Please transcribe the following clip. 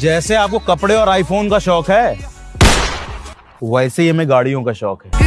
जैसे आपको कपड़े और आईफोन का शौक है, वैसे ही हमें गाड़ियों का शौक है।